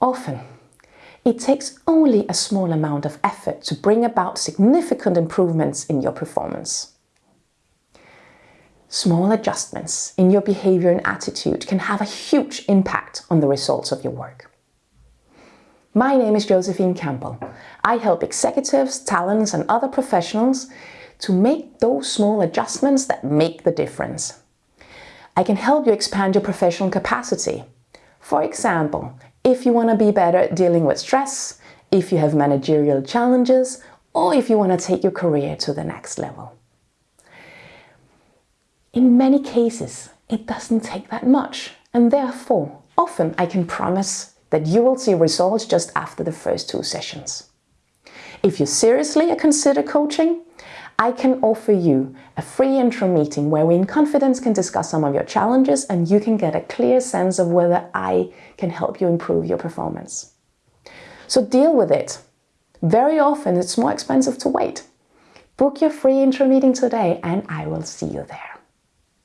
Often, it takes only a small amount of effort to bring about significant improvements in your performance. Small adjustments in your behavior and attitude can have a huge impact on the results of your work. My name is Josephine Campbell. I help executives, talents and other professionals to make those small adjustments that make the difference. I can help you expand your professional capacity. For example, if you want to be better at dealing with stress, if you have managerial challenges, or if you want to take your career to the next level. In many cases, it doesn't take that much, and therefore, often I can promise that you will see results just after the first two sessions. If you seriously consider coaching, I can offer you a free intro meeting where we in confidence can discuss some of your challenges and you can get a clear sense of whether I can help you improve your performance. So deal with it. Very often it's more expensive to wait. Book your free intro meeting today and I will see you there.